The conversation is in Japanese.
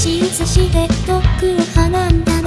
進して遠くを離んだ